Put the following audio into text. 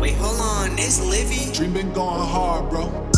Wait, hold on, it's Livy. Dream been going hard, bro.